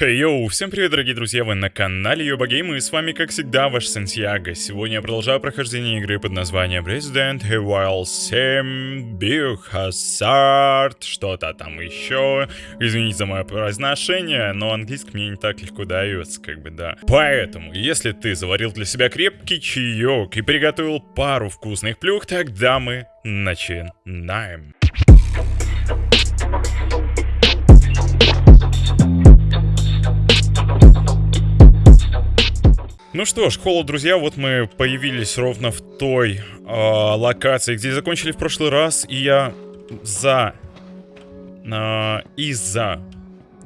Хей, йоу, всем привет, дорогие друзья, вы на канале Йобагейм, и с вами, как всегда, ваш Сантьяго. Сегодня я продолжаю прохождение игры под названием Resident Evil 7 Biohazard, что-то там еще. Извините за мое произношение, но английский мне не так легко дается, как бы, да. Поэтому, если ты заварил для себя крепкий чаек и приготовил пару вкусных плюх, тогда мы начинаем. Ну что ж, холод, друзья, вот мы появились ровно в той э, локации, где закончили в прошлый раз, и я за... Э, из-за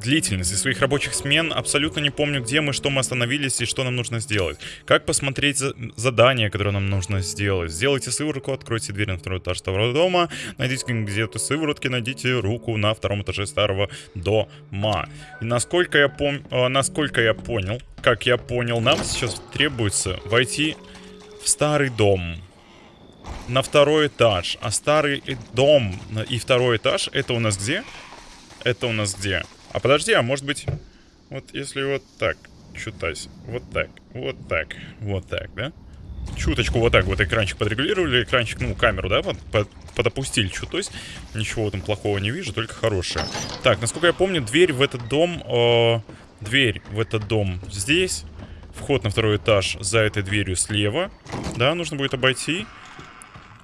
длительности своих рабочих смен абсолютно не помню, где мы, что мы остановились и что нам нужно сделать. Как посмотреть за задание, которое нам нужно сделать. Сделайте сыворотку, откройте дверь на второй этаж старого дома, найдите где-то сыворотки, найдите руку на втором этаже старого дома. И насколько я, пом э, насколько я понял, как я понял, нам сейчас требуется войти в старый дом на второй этаж. А старый дом и второй этаж, это у нас где? Это у нас где? А подожди, а может быть... Вот если вот так чутась. Вот так, вот так, вот так, да? Чуточку вот так вот экранчик подрегулировали, экранчик, ну, камеру, да, под, под, подопустили чуть. ничего там плохого не вижу, только хорошее. Так, насколько я помню, дверь в этот дом... Э, дверь в этот дом здесь. Вход на второй этаж за этой дверью слева. Да, нужно будет обойти.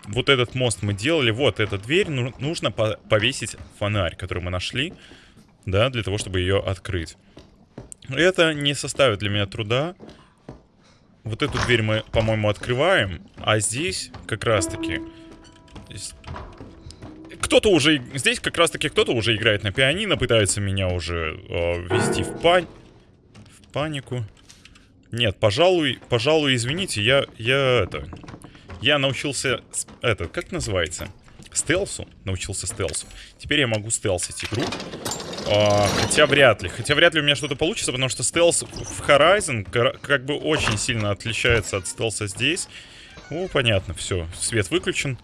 Вот этот мост мы делали. Вот эта дверь. Ну, нужно по повесить фонарь, который мы нашли да, для того, чтобы ее открыть. Это не составит для меня труда. Вот эту дверь мы, по-моему, открываем, а здесь как раз-таки... Кто-то уже... Здесь как раз-таки кто-то уже играет на пианино, пытается меня уже э, ввести в, пань... в панику. Нет, пожалуй, пожалуй, извините, я, я это... Я научился... Это, как называется? Стелсу? Научился стелсу. Теперь я могу стелсить игру. А, хотя вряд ли. Хотя вряд ли у меня что-то получится, потому что стелс в Horizon как бы очень сильно отличается от стелса здесь. Ну, понятно, все. Свет выключен.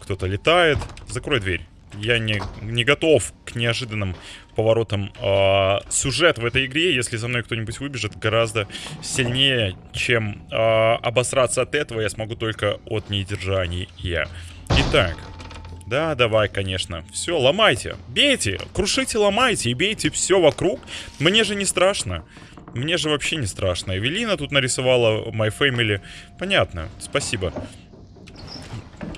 Кто-то летает. Закрой дверь. Я не, не готов к неожиданным поворотам э, сюжет в этой игре. Если за мной кто-нибудь выбежит, гораздо сильнее, чем э, обосраться от этого, я смогу только от недержания. Итак, да, давай, конечно. Все, ломайте. Бейте. Крушите, ломайте и бейте все вокруг. Мне же не страшно. Мне же вообще не страшно. Эвелина тут нарисовала My Family. Понятно. Спасибо.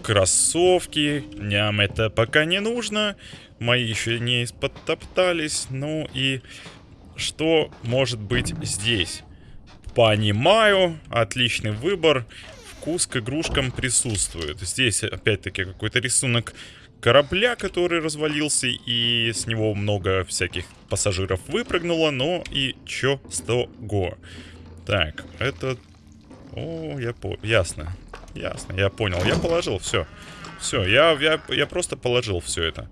Кроссовки. Ням, это пока не нужно. Мои еще не подтоптались. Ну и что может быть здесь? Понимаю. Отличный выбор вкус к игрушкам присутствует. Здесь, опять-таки, какой-то рисунок корабля, который развалился, и с него много всяких пассажиров выпрыгнуло, но и чё с того? Так, это... О, я по... Ясно. Ясно, я понял. Я положил, все. Все, я, я, я просто положил все это.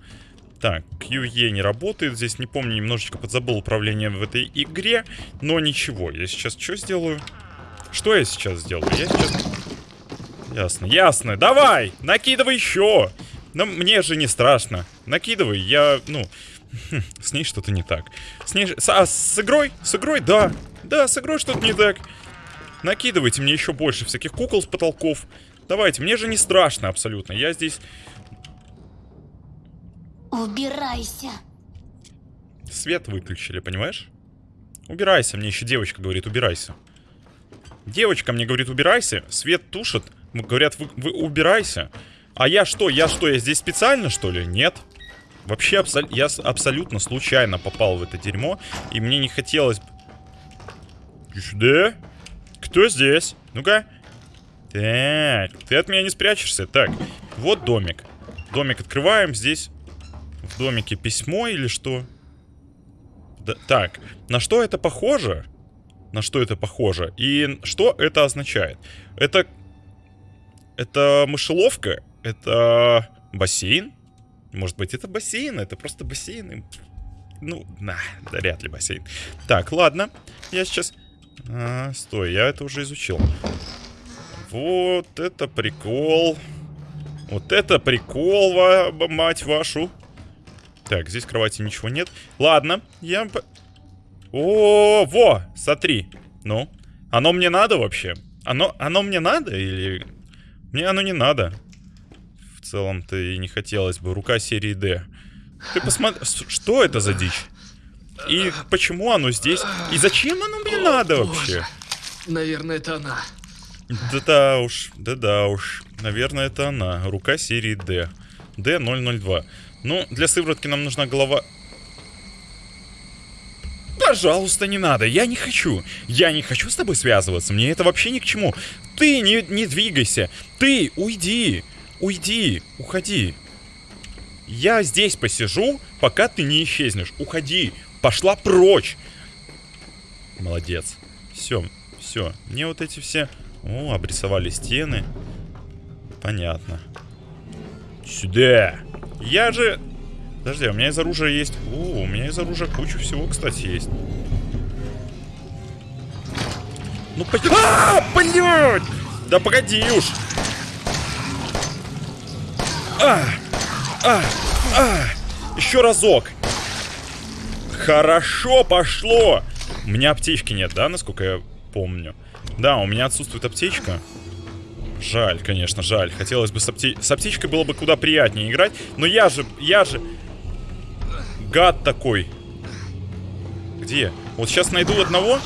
Так, QE не работает. Здесь, не помню, немножечко подзабыл управление в этой игре. Но ничего, я сейчас что сделаю? Что я сейчас сделаю? Я сейчас... Ясно, ясно. Давай, накидывай еще. Но мне же не страшно. Накидывай, я, ну... С ней что-то не так. С ней... А, с игрой? С игрой, да. Да, с игрой что-то не так. Накидывайте мне еще больше всяких кукол с потолков. Давайте, мне же не страшно абсолютно. Я здесь... Убирайся. Свет выключили, понимаешь? Убирайся, мне еще девочка говорит, убирайся. Девочка мне говорит, убирайся. Свет тушит. Говорят, вы, вы убирайся. А я что? Я что? Я здесь специально, что ли? Нет. Вообще, абсол я абсолютно случайно попал в это дерьмо. И мне не хотелось... Да? Кто здесь? Ну-ка. Так, ты от меня не спрячешься. Так, вот домик. Домик открываем. Здесь в домике письмо или что? Да, так, на что это похоже? На что это похоже? И что это означает? Это это мышеловка? Это бассейн? Может быть, это бассейн? Это просто бассейн? Ну, на, да, вряд ли бассейн. Так, ладно. Я сейчас... А, стой, я это уже изучил. Вот это прикол. Вот это прикол, мать вашу. Так, здесь кровати ничего нет. Ладно, я... О, во, смотри. Ну, оно мне надо вообще? Оно, оно мне надо или... Мне оно не надо. В целом-то и не хотелось бы. Рука серии D. Ты посмотри, что это за дичь? И почему оно здесь? И зачем оно мне надо вообще? Наверное, это она. Да-да уж, да-да уж. Наверное, это она. Рука серии D. D002. Ну, для сыворотки нам нужна голова... Пожалуйста, не надо, я не хочу. Я не хочу с тобой связываться, мне это вообще ни к чему. Ты не, не двигайся. Ты уйди. Уйди, уходи. Я здесь посижу, пока ты не исчезнешь. Уходи. Пошла прочь. Молодец. Все, все. Мне вот эти все... О, обрисовали стены. Понятно. Сюда. Я же... Подожди, а у меня из оружия есть... О, у меня из оружия куча всего, кстати, есть. Ну, по... А, блядь! Да погоди уж. А, а, а. Еще разок. Хорошо пошло. У меня аптечки нет, да, насколько я помню? Да, у меня отсутствует аптечка. Жаль, конечно, жаль. Хотелось бы с, апте... с аптечкой было бы куда приятнее играть. Но я же, я же... Гад такой. Где? Вот сейчас найду одного.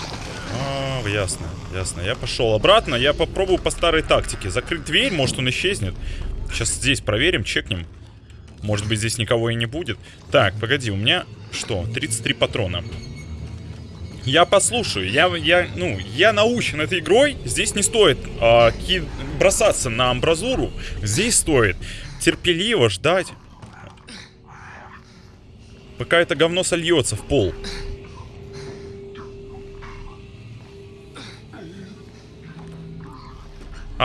А, ясно, ясно. Я пошел обратно. Я попробую по старой тактике. Закрыть дверь, может он исчезнет. Сейчас здесь проверим, чекнем. Может быть здесь никого и не будет. Так, погоди, у меня что? 33 патрона. Я послушаю, я, я, ну, я научен этой игрой. Здесь не стоит э, ки бросаться на амбразуру. Здесь стоит терпеливо ждать, пока это говно сольется в пол.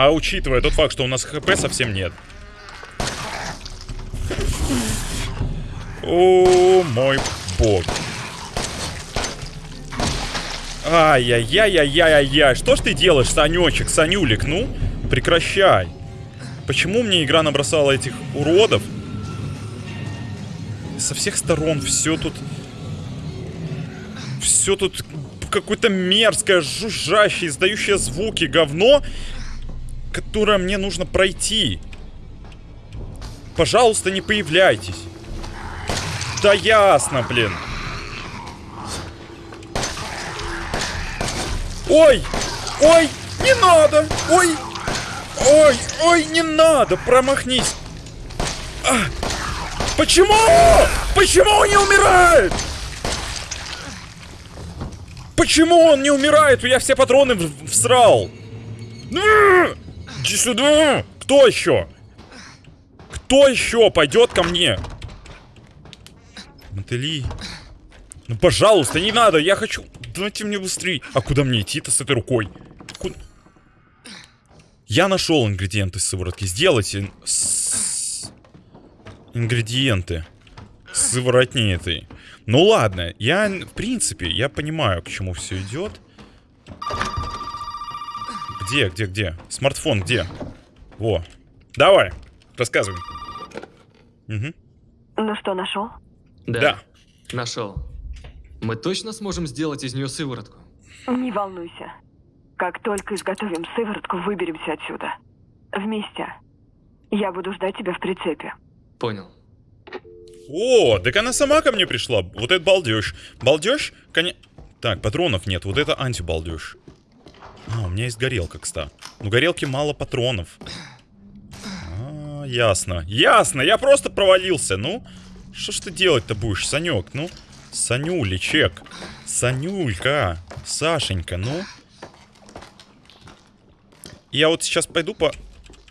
А учитывая тот факт, что у нас хп совсем нет. О, мой бог. Ай-яй-яй-яй-яй-яй. Что ж ты делаешь, Санечек, Санюлик? Ну, прекращай. Почему мне игра набросала этих уродов? Со всех сторон все тут... Все тут какое-то мерзкое, жужжащее, издающее звуки говно, которое мне нужно пройти. Пожалуйста, не появляйтесь. Да ясно, блин. Ой! Ой! Не надо! Ой! Ой! Ой, не надо! Промахнись! А! Почему? Почему он не умирает? Почему он не умирает? Я все патроны всрал. Иди сюда! Кто еще? Кто еще пойдет ко мне? Мотыли. Ну, пожалуйста, не надо, я хочу... Давайте мне быстрее. А куда мне идти-то с этой рукой? Куда... Я нашел ингредиенты сыворотки. Сделайте с... ингредиенты сыворотни этой. Ну ладно, я, в принципе, я понимаю, к чему все идет. Где, где, где? Смартфон где? Во. Давай, рассказывай. Угу. Ну что, нашел? Да. Да. Нашел. Мы точно сможем сделать из нее сыворотку? Не волнуйся. Как только изготовим сыворотку, выберемся отсюда. Вместе. Я буду ждать тебя в прицепе. Понял. О, так она сама ко мне пришла. Вот это балдеж. Балдеж? Коня... Так, патронов нет. Вот это антибалдеж. А, у меня есть горелка, кстати. Ну, горелки мало патронов. А, ясно. Ясно, я просто провалился. Ну, что ж ты делать-то будешь, Санек? Ну, Санюлечек. Санюлька. Сашенька, ну. Я вот сейчас пойду по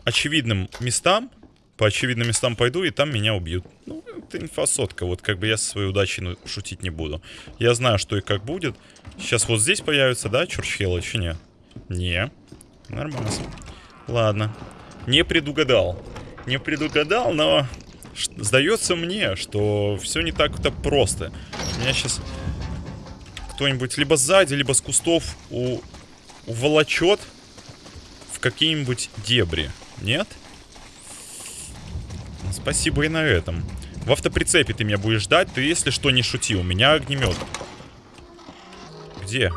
очевидным местам. По очевидным местам пойду, и там меня убьют. Ну, это инфосотка. Вот как бы я со своей удачей ну, шутить не буду. Я знаю, что и как будет. Сейчас вот здесь появится, да, Чурчхелла? Еще нет? Не. Нормально. Ладно. Не предугадал. Не предугадал, но сдается мне, что все не так-то просто. Меня сейчас кто-нибудь либо сзади, либо с кустов у... уволочет в какие-нибудь дебри. Нет? Спасибо и на этом. В автоприцепе ты меня будешь ждать. Ты, если что, не шути. У меня огнемет. Где?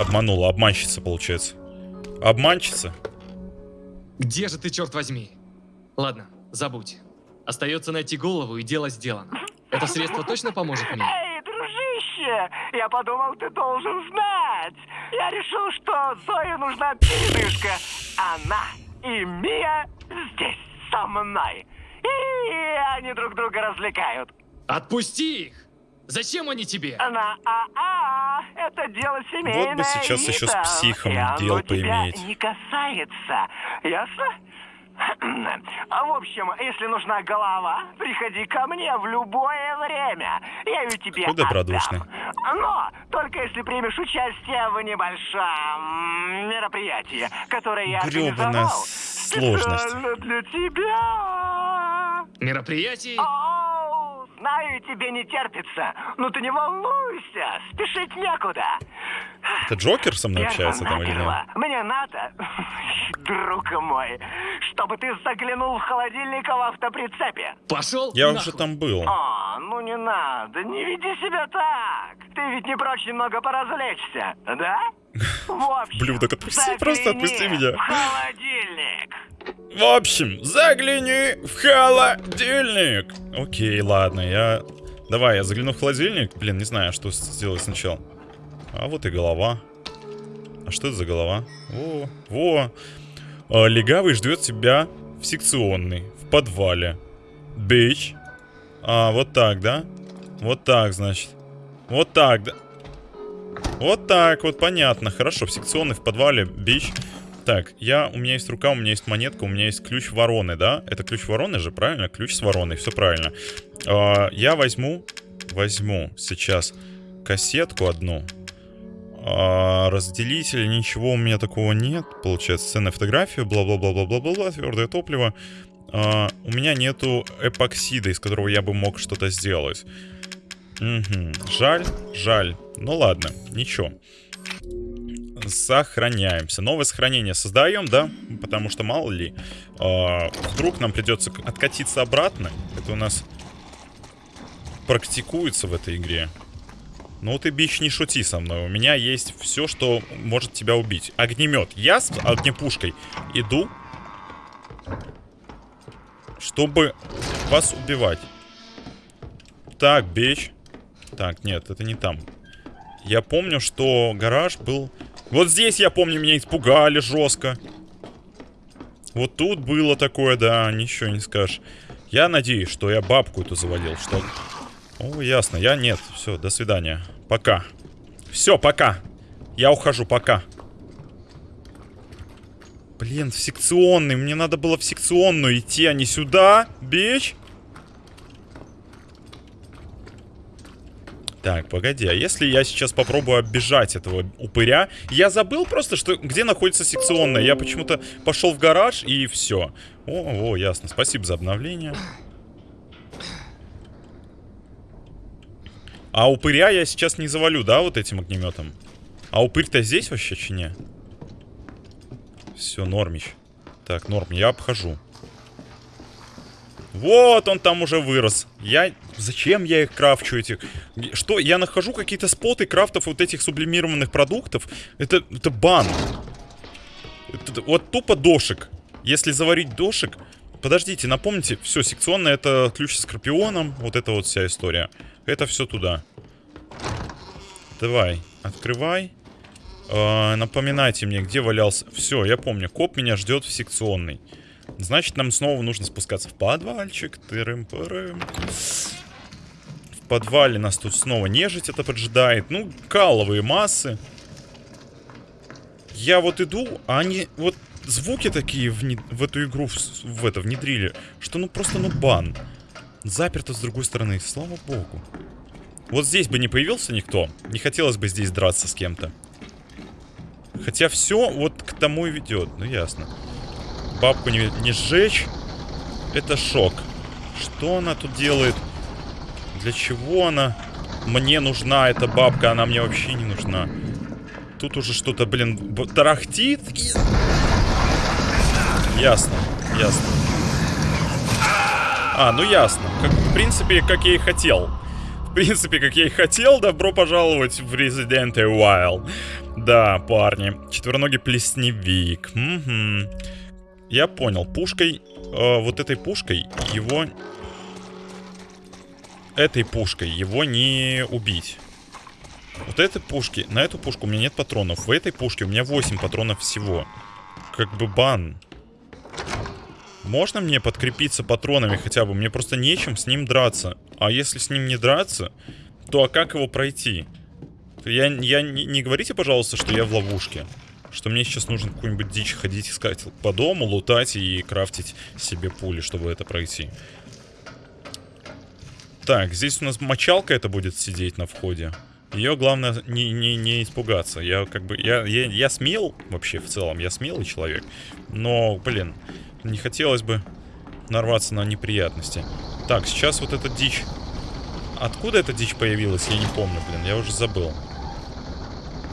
Обманула, обманщица, получается. Обманщица? Где же ты, черт возьми? Ладно, забудь. Остается найти голову, и дело сделано. Это средство точно поможет мне? Эй, дружище, я подумал, ты должен знать. Я решил, что Зое нужна передышка. Она и Мия здесь со мной. И они друг друга развлекают. Отпусти их! Зачем они тебе? На АА, это дело семейное. Вот бы сейчас еще с психом и оно дел тебя поиметь. не касается, ясно? А В общем, если нужна голова, приходи ко мне в любое время. Я ее тебе Какой добродушный. отдам. Но только если примешь участие в небольшом мероприятии, которое я организовал сложность. специально для тебя. Мероприятий? Знаю, тебе не терпится, но ты не волнуйся, спешить некуда. Это Джокер со мной общается там или нет? Мне надо, друг мой, чтобы ты заглянул в холодильник в автоприцепе. Пошел Я нахуй. уже там был. А, ну не надо, не веди себя так. Ты ведь не прочь немного поразвлечься, да? В общем, Блюдок, отпусти, просто отпусти меня. в холодильник. В общем, загляни в холодильник. Окей, ладно, я... Давай, я загляну в холодильник. Блин, не знаю, что сделать сначала. А вот и голова. А что это за голова? Во, во. А, легавый ждет тебя в секционной, в подвале. Бич. А, вот так, да? Вот так, значит. Вот так, да? Вот так, вот понятно. Хорошо, в секционной, в подвале, бич. Так, я, у меня есть рука, у меня есть монетка, у меня есть ключ вороны, да? Это ключ вороны же, правильно? Ключ с вороной, все правильно. А, я возьму, возьму сейчас кассетку одну. А, разделитель, ничего у меня такого нет. Получается, ценная фотография, бла-бла-бла-бла-бла-бла, твердое топливо. А, у меня нету эпоксида, из которого я бы мог что-то сделать. Мгм. Жаль, жаль. Ну ладно, ничего. Сохраняемся. Новое сохранение создаем, да? Потому что мало ли. а, вдруг нам придется откатиться обратно. Это у нас практикуется в этой игре. Ну ты, бич, не шути со мной. У меня есть все, что может тебя убить. Огнемет. Я с огнепушкой иду, чтобы вас убивать. Так, бич. Так, нет, это не там. Я помню, что гараж был... Вот здесь, я помню, меня испугали жестко. Вот тут было такое, да, ничего не скажешь. Я надеюсь, что я бабку эту заводил, что... О, ясно, я нет. Все, до свидания. Пока. Все, пока. Я ухожу, пока. Блин, в секционный. Мне надо было в секционную идти, а не сюда, бич. Так, погоди, а если я сейчас попробую оббежать этого упыря? Я забыл просто, что где находится секционная. Я почему-то пошел в гараж и все. О, о, ясно. Спасибо за обновление. А упыря я сейчас не завалю, да, вот этим огнеметом? А упырь-то здесь вообще, чи? Все, нормич. Так, норм, я обхожу. Вот он там уже вырос. Я... Зачем я их крафчу этих? Что? Я нахожу какие-то споты крафтов вот этих сублимированных продуктов. Это, это бан. Это- вот тупо дошик. Если заварить дошик... Подождите, напомните. Все, секционная это ключ с скорпионом. Вот это вот вся история. Это все туда. Давай, открывай. Э, напоминайте мне, где валялся. Все, я помню. Коп меня ждет в секционной. Значит, нам снова нужно спускаться в подвальчик. Тырым-пырым. В подвале нас тут снова нежить это поджидает. Ну, каловые массы. Я вот иду, а они вот звуки такие в, в эту игру в, в это внедрили, что ну просто ну бан. Заперто с другой стороны, слава богу. Вот здесь бы не появился никто. Не хотелось бы здесь драться с кем-то. Хотя все вот к тому и ведет. Ну ясно. Бабку не, не сжечь. Это шок. Что она тут делает? Для чего она? Мне нужна эта бабка, она мне вообще не нужна. Тут уже что-то, блин, тарахтит. Ясно, ясно. А, ну ясно. Как, в принципе, как я и хотел. В принципе, как я и хотел, добро пожаловать в Resident Evil. Да, парни. Четвероногий плесневик. Угу. Я понял. Пушкой, э, вот этой пушкой его... Этой пушкой его не убить. Вот этой пушки, на эту пушку у меня нет патронов. В этой пушке у меня 8 патронов всего. Как бы бан. Можно мне подкрепиться патронами хотя бы? Мне просто нечем с ним драться. А если с ним не драться, то а как его пройти? Я, я не, не говорите, пожалуйста, что я в ловушке. Что мне сейчас нужно какую-нибудь дичь ходить искать по дому, лутать и крафтить себе пули, чтобы это пройти. Так, здесь у нас мочалка это будет сидеть на входе. Ее главное не, не, не испугаться. Я как бы. Я, я, я смел вообще в целом. Я смелый человек. Но, блин, не хотелось бы нарваться на неприятности. Так, сейчас вот эта дичь. Откуда эта дичь появилась, я не помню, блин. Я уже забыл.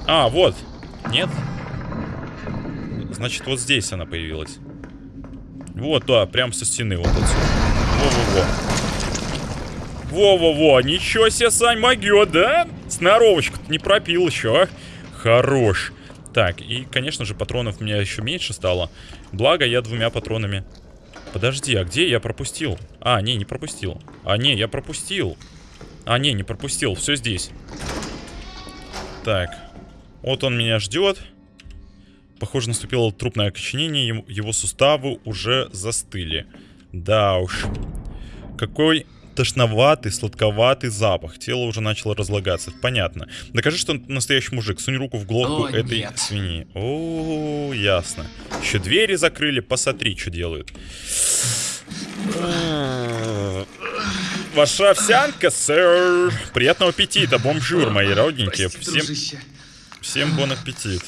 А, вот. Нет? Значит, вот здесь она появилась. Вот, да, прям со стены вот отсюда. Во-во-во. Во-во-во, ничего себе, Сань, могет, да? Сноровочку не пропил еще, а? Хорош. Так, и, конечно же, патронов у меня еще меньше стало. Благо, я двумя патронами... Подожди, а где я пропустил? А, не, не пропустил. А, не, я пропустил. А, не, не пропустил. Все здесь. Так. Вот он меня ждет. Похоже, наступило трупное окоченение. Его суставы уже застыли. Да уж. Какой тошноватый, сладковатый запах. Тело уже начало разлагаться. Понятно. Докажи, что настоящий мужик. Сунь руку в глотку О, этой нет. свиньи. О, ясно. Еще двери закрыли. Посмотри, что делают. Ваша овсянка, сэр. Приятного аппетита, бомжур, мои родненькие. Всем, дружище. Всем бон аппетит.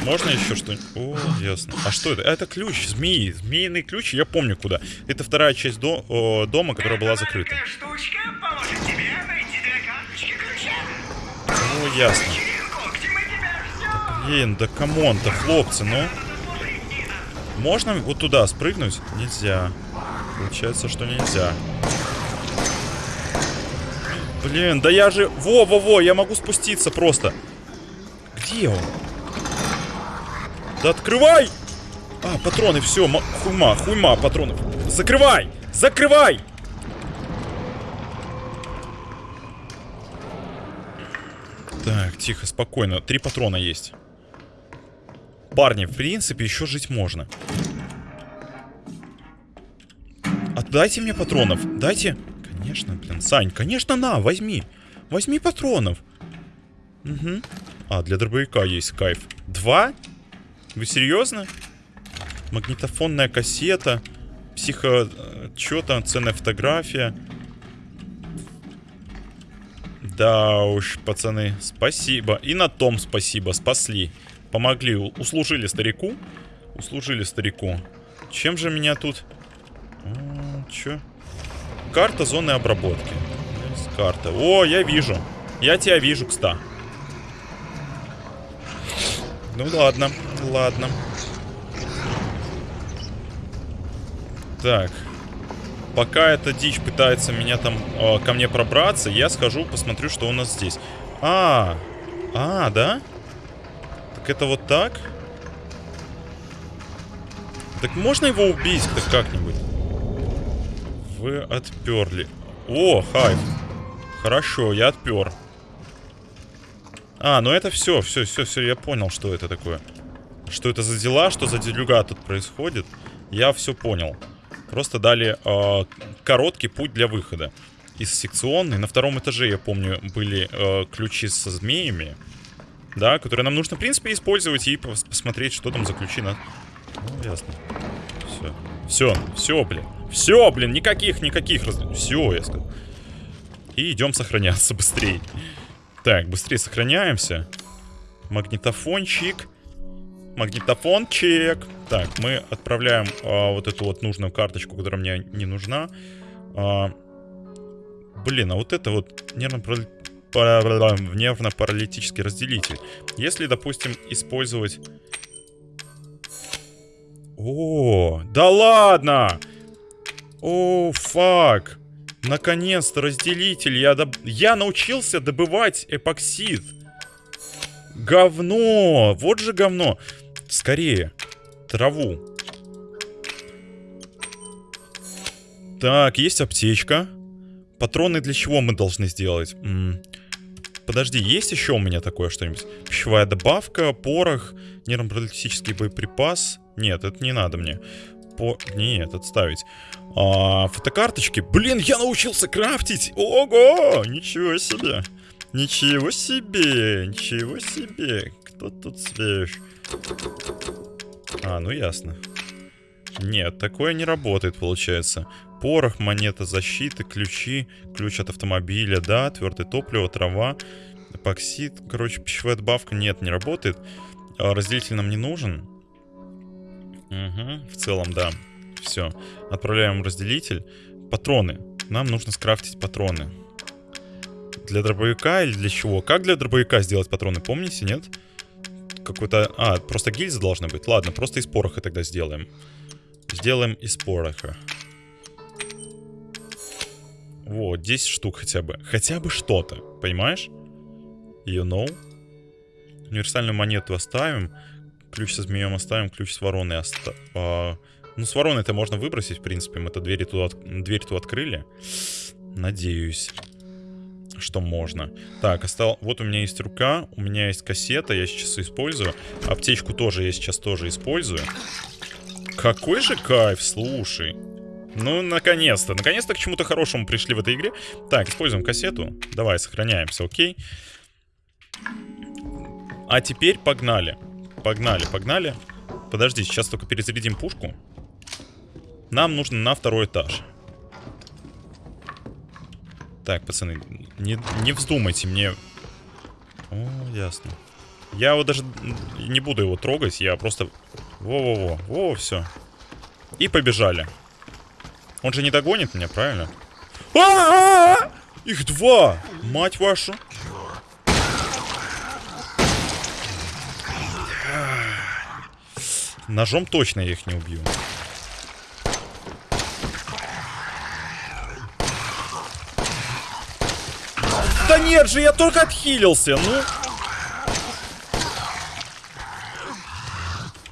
Можно еще что-нибудь? О, ясно. А что это? Это ключ, змеи. Змеиный ключ, я помню куда. Это вторая часть до- о, дома, которая была закрыта. Штучка поможет тебе найти две карточки ключа. О, ясно. Блин, да камон-то, хлопцы, ну. Можно вот туда спрыгнуть? Нельзя. Получается, что нельзя. Блин, да я же... Во-во-во, я могу спуститься просто. Где он? Да открывай! А, патроны, все, хуйма, хуйма, патронов. Закрывай! Закрывай! Так, тихо, спокойно. Три патрона есть. Парни, в принципе, еще жить можно. Отдайте мне патронов. Дайте. Конечно, блин. Сань, конечно, на, возьми. Возьми патронов. Угу. А, для дробовика есть кайф. Два? Вы серьезно? Магнитофонная кассета. Психо... Чё там? Ценная фотография. Да уж, пацаны, спасибо. И на том спасибо, спасли. Помогли, услужили старику. Услужили старику. Чем же меня тут... М, Чё? Карта зоны обработки. Карта. О, я вижу. Я тебя вижу, кста. Ну ладно, ладно. Так. Пока эта дичь пытается меня там э, ко мне пробраться, я схожу, посмотрю, что у нас здесь. А, а, да? Так это вот так? Так можно его убить-то как-нибудь? Вы отперли. О, хайп. Хорошо, я отпер. А, ну это все, все, все, все, я понял, что это такое. Что это за дела, что за делюга тут происходит. Я все понял. Просто дали э, короткий путь для выхода. Из секционной. На втором этаже, я помню, были э, ключи со змеями. Да, которые нам нужно, в принципе, использовать и пос- посмотреть, что там за ключи на... Ну, ясно. Все. Все, все, блин. Все, блин, никаких, никаких раз... Все, я сказал. И идем сохраняться быстрее. Так, быстрее сохраняемся. Магнитофончик. Магнитофончик. Так, мы отправляем а, вот эту вот нужную карточку, которая мне не нужна. А, блин, а вот это вот нервно-парали- пара- нервно-паралитический разделитель. Если, допустим, использовать... О, да ладно! О, фак! Наконец-то разделитель. Я, доб... я научился добывать эпоксид. Говно. Вот же говно. Скорее. Траву. Так, есть аптечка. Патроны для чего мы должны сделать? М -м подожди, есть еще у меня такое что-нибудь? Пищевая добавка, порох, нейропаралитический боеприпас. Нет, это не надо мне. По... Нет, отставить. А, фотокарточки. Блин, я научился крафтить! Ого! Ничего себе! Ничего себе! Ничего себе! Кто тут свеж? А, ну ясно. Нет, такое не работает, получается. Порох, монета защиты, ключи, ключ от автомобиля, да, твердое топливо, трава, эпоксид. Короче, пищевая добавка нет, не работает. А разделитель нам не нужен. Угу, в целом, да. Все. Отправляем разделитель. Патроны. Нам нужно скрафтить патроны. Для дробовика или для чего? Как для дробовика сделать патроны, помните, нет? Какой-то... А, просто гильзы должны быть. Ладно, просто из пороха тогда сделаем. Сделаем из пороха. Вот, 10 штук хотя бы. Хотя бы что-то, понимаешь? You know? Универсальную монету оставим. Ключ со змеем оставим, ключ с вороной оставим. А, ну, с вороной это можно выбросить, в принципе. Мы-то двери от... дверь тут открыли. Надеюсь, что можно. Так, остал... вот у меня есть рука, у меня есть кассета, я сейчас использую. Аптечку тоже я сейчас тоже использую. Какой же кайф, слушай. Ну, наконец-то. Наконец-то к чему-то хорошему пришли в этой игре. Так, используем кассету. Давай, сохраняемся, окей. А теперь погнали. Погнали, погнали. Подожди, сейчас только перезарядим пушку. Нам нужно на второй этаж. Так, пацаны, не, не вздумайте мне... О, ясно. Я вот даже не буду его трогать, я просто... Во-во-во, во, все. И побежали. Он же не догонит меня, правильно? А -а -а! Их два! Мать вашу! Ножом точно я их не убью. Да нет же, я только отхилился, ну.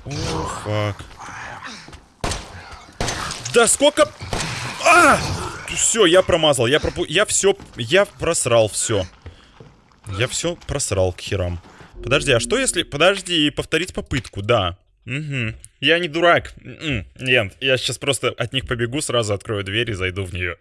О, фак. Да сколько... А! Все, я промазал. Я пропу... Я все... Я просрал все. Я все просрал к херам. Подожди, а что если... Подожди, повторить попытку, да. Угу. Я не дурак. М-м, нет, я сейчас просто от них побегу, сразу открою дверь и зайду в нее.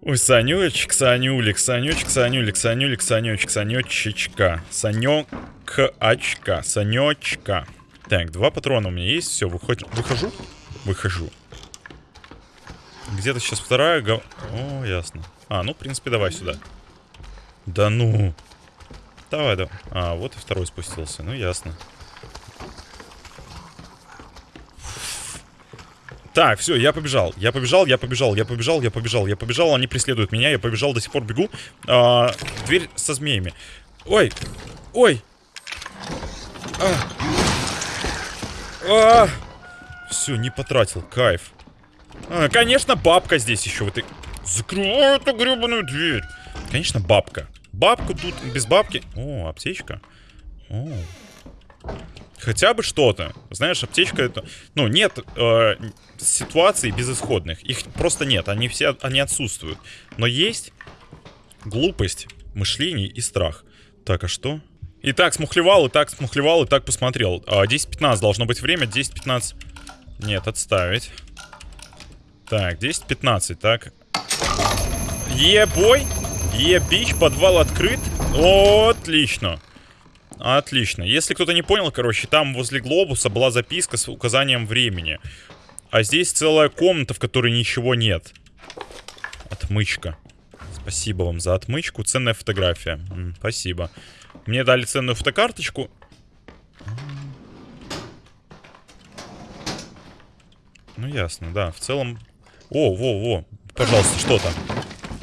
Ой, Санючек, Санюлик, Санючек, Санюлик, Санюлик, Санючек, Санечечка, Санёк-очка, Санечка. Так, два патрона у меня есть, все, выход... выхожу? Выхожу. Где-то сейчас вторая... О, ясно. А, ну, в принципе, давай сюда. Да ну. Давай, давай. А, вот и второй спустился. Ну, ясно. Так, все, я побежал. Я побежал, я побежал, я побежал, я побежал, я побежал. Они преследуют меня, я побежал, до сих пор бегу. А, дверь со змеями. Ой, ой. А. А. Все, не потратил, кайф. А, конечно, бабка здесь еще. Вот и... Закрывай эту гребаную дверь. Конечно, бабка. Бабку тут без бабки. О, аптечка. О. Хотя бы что-то. Знаешь, аптечка это... Ну, нет э, ситуаций безысходных. Их просто нет. Они все они отсутствуют. Но есть глупость, мышление и страх. Так, а что? И так смухлевал, и так смухлевал, и так посмотрел. А, 10-15 должно быть время. 10-15... Нет, отставить. Так, 10-15, так. Ебой! Ебич, подвал открыт. О, отлично. Отлично. Если кто-то не понял, короче, там возле глобуса была записка с указанием времени. А здесь целая комната, в которой ничего нет. Отмычка. Спасибо вам за отмычку. Ценная фотография. М, спасибо. Мне дали ценную фотокарточку. Ну, ясно, да. В целом... О, во, во. Пожалуйста, что там?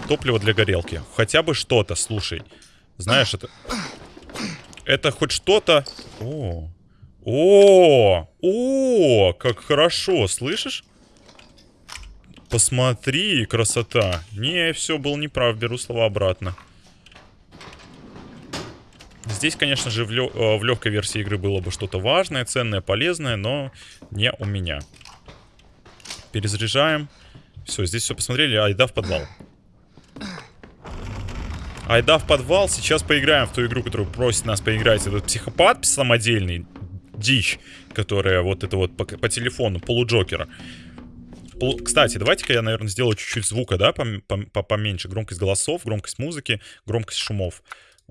Топливо для горелки. Хотя бы что-то, слушай. Знаешь, это... Это хоть что-то... О, о, о, как хорошо, слышишь? посмотри, красота. Не, все, был неправ, беру слова обратно. Здесь, конечно же, в, лё э, в легкой версии игры было бы что-то важное, ценное, полезное, но не у меня. Перезаряжаем. Все, здесь все посмотрели, айда в подвал. Айда в подвал, сейчас поиграем в ту игру, которую просит нас поиграть этот психопат самодельный, дичь, которая вот это вот по, по телефону, полуджокера. Полу... Кстати, давайте-ка я, наверное, сделаю чуть-чуть звука, да, пом пом поменьше. Громкость голосов, громкость музыки, громкость шумов.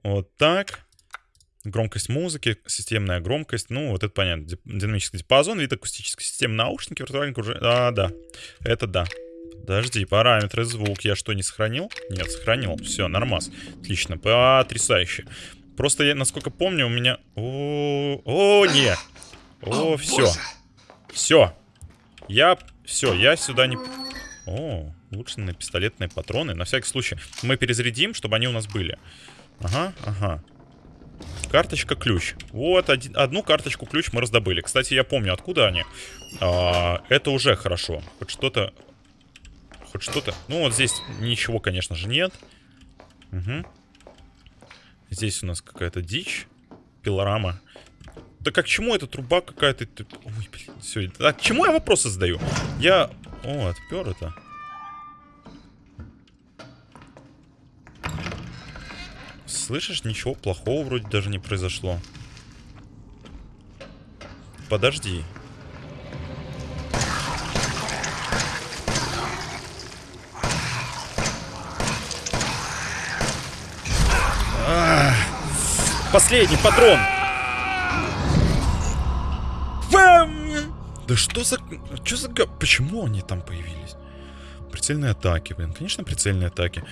Вот так. Громкость музыки, системная громкость. Ну, вот это понятно. Динамический диапазон, вид акустической системы, наушники, виртуальник уже... А, да. Это да. Подожди, параметры, звук. Я что, не сохранил? Нет, сохранил. Все, нормас. Отлично, потрясающе. Просто я, насколько помню, у меня... О, о, нет. О, все. Все. Я... Все, я сюда не... О, улучшенные пистолетные патроны. На всякий случай. Мы перезарядим, чтобы они у нас были. Ага, ага. Карточка ключ. Вот, один, одну карточку ключ мы раздобыли. Кстати, я помню, откуда они. А, это уже хорошо. Хоть что-то... Хоть что-то... Ну, вот здесь ничего, конечно же, нет. Угу. Здесь у нас какая-то дичь. Пилорама. Да как к чему эта труба какая-то... Ой, блин, все. А к чему я вопросы задаю? Я... О, отпер это. Слышишь, ничего плохого вроде даже не произошло. Подожди. Последний патрон. Да что за... Что за... Почему они там появились? Прицельные атаки, блин. Конечно, прицельные атаки.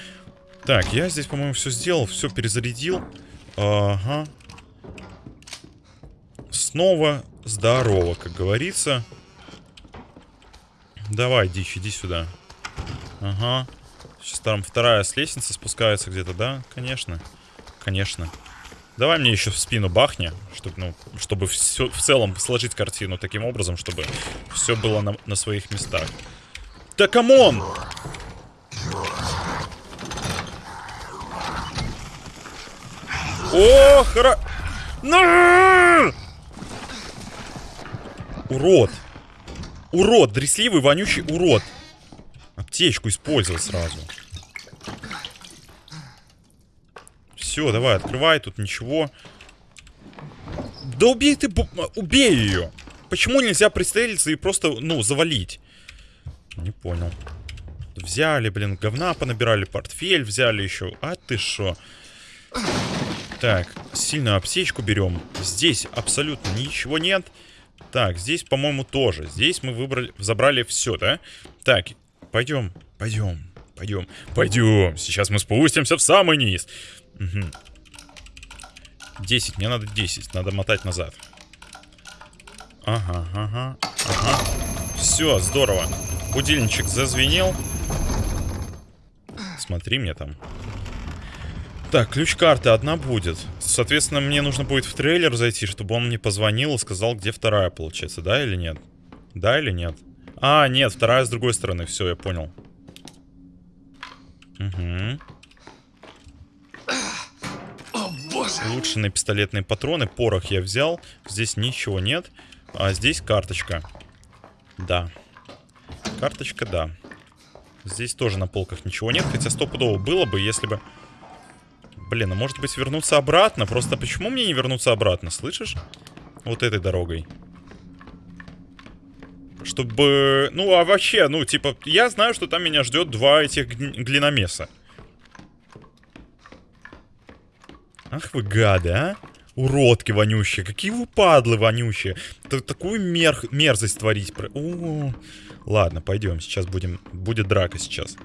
Так, я здесь, по-моему, все сделал. Все перезарядил. Ага. Снова здорово, как говорится. Давай, дичь, иди сюда. Ага. Сейчас там вторая с лестницы спускается где-то, да? Конечно. Конечно. Давай мне еще в спину бахни, чтобы, ну, чтобы все, в целом сложить картину таким образом, чтобы все было на, на своих местах. Да come on! О, хра... На! Урод. Урод, дрисливый, вонючий урод. Аптечку использовал сразу. Все, давай, открывай, тут ничего. Да убей ты, убей ее. Почему нельзя пристрелиться и просто, ну, завалить? Не понял. Взяли, блин, говна понабирали, портфель взяли еще. А ты шо? Так, сильную аптечку берем. Здесь абсолютно ничего нет. Так, здесь, по-моему, тоже. Здесь мы выбрали, забрали все, да? Так, пойдем, пойдем, пойдем, пойдем. Сейчас мы спустимся в самый низ. Угу. 10, мне надо 10, надо мотать назад. Ага, ага, ага. Все, здорово. Будильничек зазвенел. Смотри мне там. Так, ключ карты одна будет. Соответственно, мне нужно будет в трейлер зайти, чтобы он мне позвонил и сказал, где вторая, получается, да или нет? Да или нет? А, нет, вторая с другой стороны. Все, я понял. Угу. Улучшенные пистолетные патроны. Порох я взял. Здесь ничего нет. А здесь карточка. Да. Карточка, да. Здесь тоже на полках ничего нет. Хотя стопудово было бы, если бы... Блин, а может быть вернуться обратно? Просто почему мне не вернуться обратно, слышишь? Вот этой дорогой. Чтобы... Ну, а вообще, ну, типа, я знаю, что там меня ждет два этих глиномеса. Ах вы гады, а? Уродки вонющие. Какие вы падлы вонющие. Т такую мер мерзость творить. О -о -о. Ладно, пойдем. Сейчас будем... Будет драка сейчас.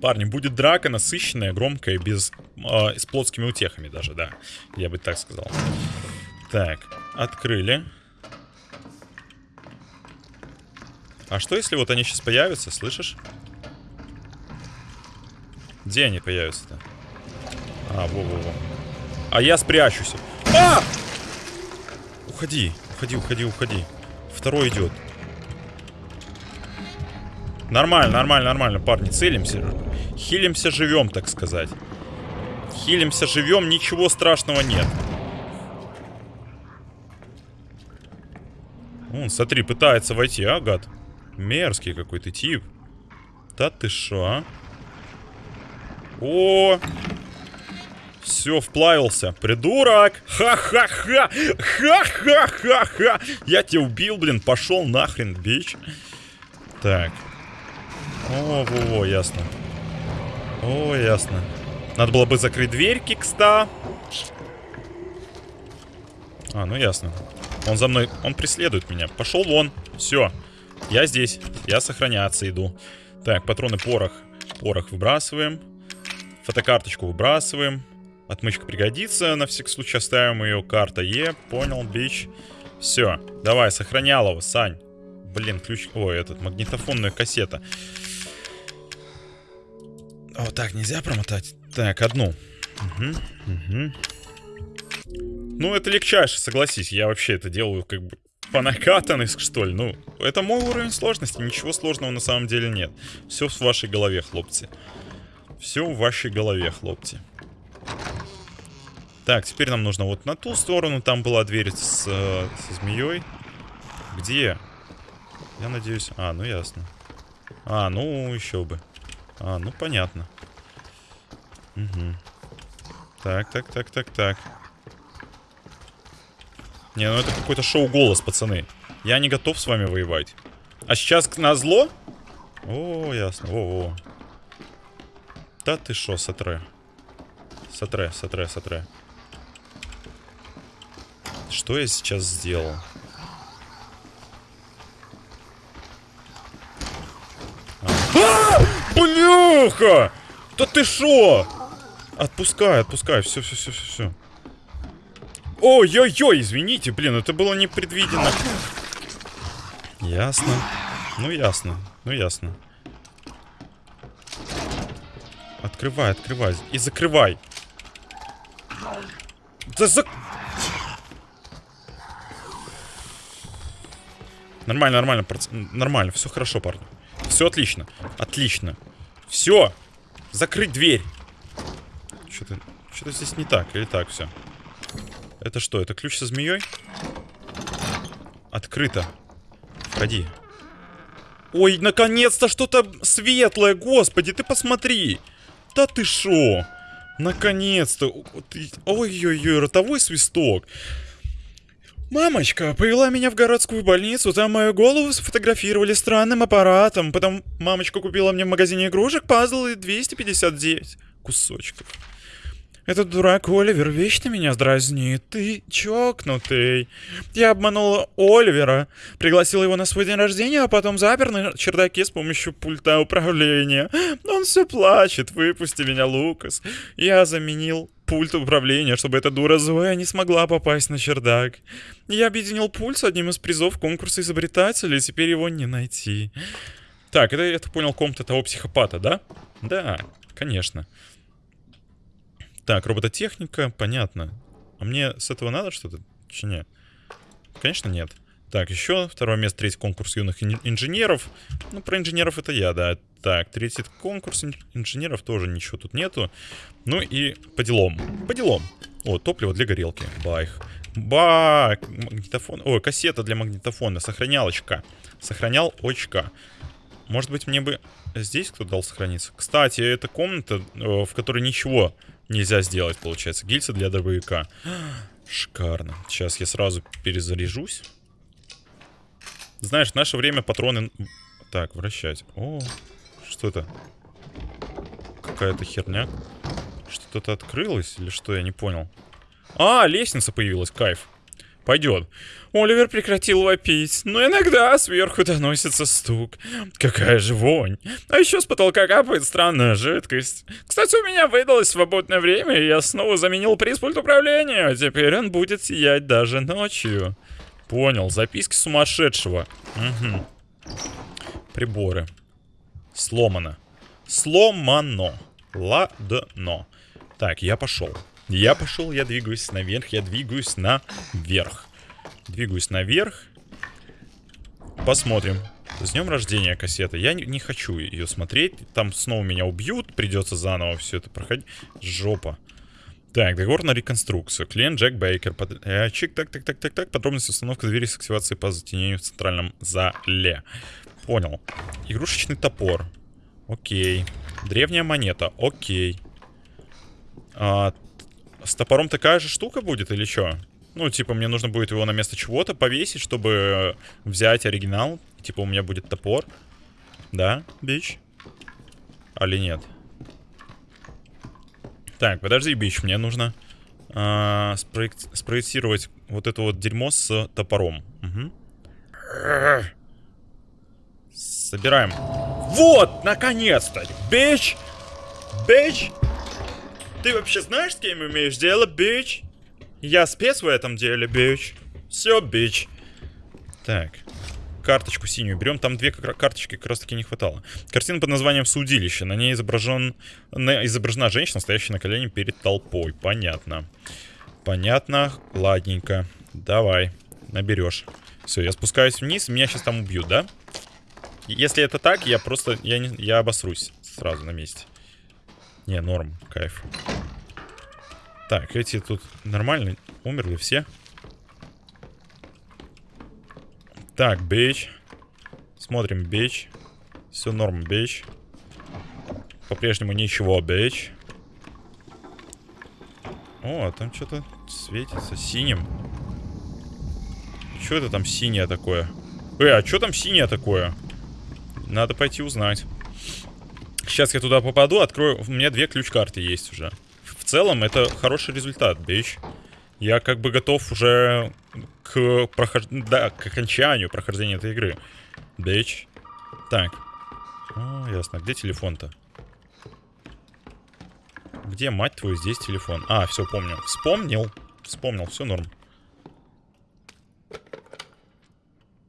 Парни, будет драка насыщенная, громкая, без... Э, с плотскими утехами даже, да. Я бы так сказал. Так, открыли. А что если вот они сейчас появятся, слышишь? Где они появятся-то? А, во-во-во. А я спрячусь. А! Уходи, уходи, уходи, уходи. Второй идет. Нормально, нормально, нормально, парни, целимся. Хилимся, живем, так сказать. Хилимся, живем, ничего страшного нет. Он, смотри, пытается войти, а, гад? Мерзкий какой-то тип. Да ты шо, а? О! Все, вплавился. Придурок! Ха-ха-ха! Ха-ха-ха-ха! Я тебя убил, блин. Пошел нахрен, бич. Так. О, во-во, ясно. О, ясно. Надо было бы закрыть дверь, кикста. А, ну ясно. Он за мной, он преследует меня. Пошел вон. Все. Я здесь. Я сохраняться иду. Так, патроны порох. Порох выбрасываем. Фотокарточку выбрасываем. Отмычка пригодится. На всякий случай оставим ее. Карта Е. Понял, бич. Все. Давай, сохранял его, Сань. Блин, ключ... Ой, этот, магнитофонная кассета. О, так, нельзя промотать. Так, одну. Угу, угу. Ну, это легчайше, согласись. Я вообще это делаю как бы по накатанной, что ли. Ну, это мой уровень сложности. Ничего сложного на самом деле нет. Все в вашей голове, хлопцы. Все в вашей голове, хлопцы. Так, теперь нам нужно вот на ту сторону. Там была дверь с, со змеей. Где? Я надеюсь... А, ну ясно. А, ну еще бы. А, ну понятно. Угу. Так, так, так, так, так. Не, ну это какой-то шоу-голос, пацаны. Я не готов с вами воевать. А сейчас на зло? О, ясно. О, о. Да ты шо, сотре. Сотре, сотре, сотре. Что я сейчас сделал? А, Блюха! Да ты шо? Отпускай, отпускай. Все, все, все, все, все. Ой-ой-ой, извините, блин, это было непредвиденно. Ясно. Ну, ясно. Ну, ясно. Открывай, открывай. И закрывай. Да за... Нормально, нормально, проц... нормально, все хорошо, парни. Все отлично, отлично. Все, закрыть дверь. Что-то, здесь не так, или так все. Это что, это ключ со змеей? Открыто. Входи. Ой, наконец-то что-то светлое, господи, ты посмотри. Да ты шо? Наконец-то. Ой-ой-ой, ротовой свисток. Мамочка повела меня в городскую больницу, там мою голову сфотографировали странным аппаратом. Потом мамочка купила мне в магазине игрушек пазл и 259 кусочков. Этот дурак Оливер вечно меня дразнит. Ты чокнутый. Я обманула Оливера, пригласила его на свой день рождения, а потом запер на чердаке с помощью пульта управления. Он все плачет. Выпусти меня, Лукас. Я заменил пульт управления, чтобы эта дура Зоя не смогла попасть на чердак. Я объединил пульт с одним из призов конкурса изобретателей, теперь его не найти. Так, это я понял комната того психопата, да? Да, конечно. Так, робототехника, понятно. А мне с этого надо что-то? Че нет? Конечно, нет. Так, еще второе место, третий конкурс юных инженеров. Ну, про инженеров это я, да. Так, третий конкурс инженеров тоже ничего тут нету. Ну и по делам. По делам. О, топливо для горелки. Байх. Ба, магнитофон. Ой, кассета для магнитофона. Сохранялочка. Сохранял очка. Может быть, мне бы здесь кто дал сохраниться? Кстати, это комната, э, в которой ничего нельзя сделать, получается. Гильза для дробовика. Шикарно. Сейчас я сразу перезаряжусь. Знаешь, в наше время патроны... Так, вращать. О, что это? Какая-то херня. Что-то открылось или что, я не понял. А, лестница появилась, кайф. Пойдет. Оливер прекратил вопить, но иногда сверху доносится стук. Какая же вонь. А еще с потолка капает странная жидкость. Кстати, у меня выдалось свободное время, и я снова заменил приз пульт управления. Теперь он будет сиять даже ночью. Понял, записки сумасшедшего. Угу. Приборы. Сломано. Сломано. Ладно. Так, я пошел. Я пошел, я двигаюсь наверх, я двигаюсь наверх. Двигаюсь наверх. Посмотрим. С днем рождения кассета. Я не, не хочу ее смотреть. Там снова меня убьют. Придется заново все это проходить. Жопа. Так, договор на реконструкцию. Клиент Джек Бейкер. Э, чик, так, так, так, так, так. Подробности установка двери с активацией по затенению в центральном зале. Понял. Игрушечный топор. Окей. Древняя монета. Окей. А, с топором такая же штука будет или что? Ну, типа, мне нужно будет его на место чего-то повесить, чтобы взять оригинал. Типа, у меня будет топор. Да, бич? Али нет? Так, подожди, бич, мне нужно а, спроект, спроектировать вот это вот дерьмо с топором. Угу. Собираем. Вот, наконец-то! Бич! Бич! Ты вообще знаешь, с кем имеешь дело, бич? Я спец в этом деле, бич. Все, бич. Так. Карточку синюю берем. Там две карточки как раз таки не хватало. Картина под названием «Судилище». На ней изображен... изображена женщина, стоящая на колене перед толпой. Понятно. Понятно. Ладненько. Давай. Наберешь. Все, я спускаюсь вниз. Меня сейчас там убьют, да? Если это так, я просто... Я, не, я обосрусь сразу на месте. Не, норм. Кайф. Так, эти тут нормально умерли все. Так, бейч. Смотрим, бейч. Все норм, бейч. По-прежнему ничего, бейч. О, там что-то светится синим. Что это там синее такое? Э, а что там синее такое? Надо пойти узнать. Сейчас я туда попаду, открою... У меня две ключ-карты есть уже целом это хороший результат, бич. Я как бы готов уже к прохож... да, к окончанию прохождения этой игры. Бич. Так. О, ясно. Где телефон-то? Где, мать твою, здесь телефон? А, все, помню. Вспомнил. Вспомнил, все норм.